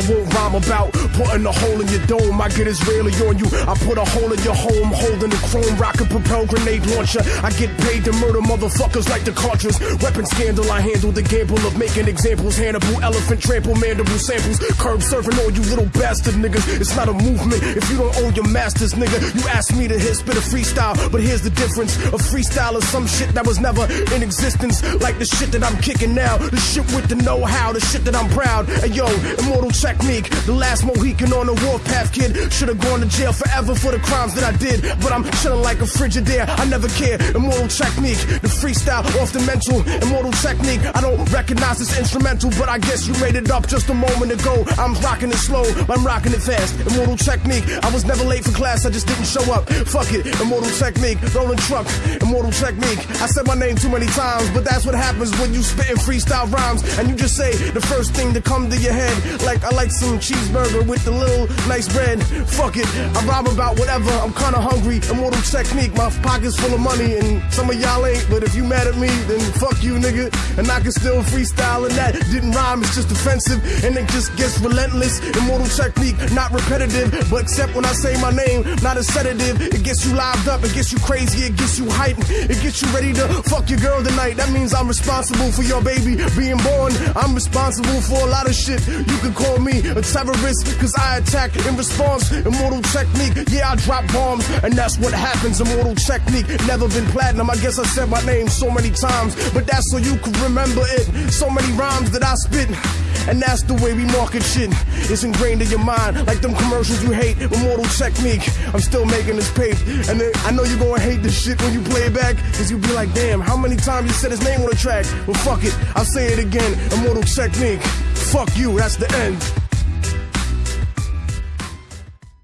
about putting a hole in your dome. I get Israeli on you. I put a hole in your home, holding a chrome rocket propelled grenade launcher. I get paid to murder motherfuckers like the Carters. Weapon scandal, I handle the gamble of making examples. Hannibal, elephant, trample, mandible samples. Curb serving all you little bastard niggas. It's not a movement if you don't own your masters, nigga. You asked me to hit spit a freestyle, but here's the difference. A freestyle is some shit that was never in existence. Like the shit that I'm kicking now. The shit with the know-how, the shit that I'm proud. And yo, immortal technique. The last Mohican on the warpath kid. Should've gone to jail forever for the crimes that I did. But I'm chilling like a Frigidaire. I never care. Immortal technique. The freestyle off the mental. Immortal technique. I don't recognize this instrumental, but I guess you made it up just a moment ago. I'm rocking it slow, I'm rocking it fast. Immortal technique. I was never late for class, I just didn't show up. Fuck it. Immortal technique. Rolling truck. Immortal technique. I said my name too many times, but that's what happens when you spitting freestyle rhymes and you just say the first thing to come to your head. Like I like some cheeseburger with the little nice bread. Fuck it. I rhyme about whatever. I'm kinda hungry. Immortal technique. My pocket's full of money and some of y'all ain't. But if you mad at me, then fuck you, nigga. And I can still freestyle and that didn't rhyme. It's just offensive and it just gets relentless. Immortal technique, not repetitive, but except when I say my name, not a sedative. It gets you lived up, it gets you crazy, it gets you hyped, it gets you ready to fuck your girl tonight. That means I'm responsible for your baby being born. I'm responsible for a lot of shit. You can call me a terrorist, cause I attack in response. Immortal technique, yeah, I drop bombs, and that's what happens. Immortal technique, never been platinum. I guess I said my name so many times, but that's so you can remember it. So many rhymes that I spit. And that's the way we market shit. It's ingrained in your mind, like them commercials you hate. Immortal technique. I'm still making this paper. And I know you're gonna hate this shit when you play it back. Cause you'll be like, damn, how many times you said his name on the track? Well, fuck it. I'll say it again. Immortal technique. Fuck you, that's the end.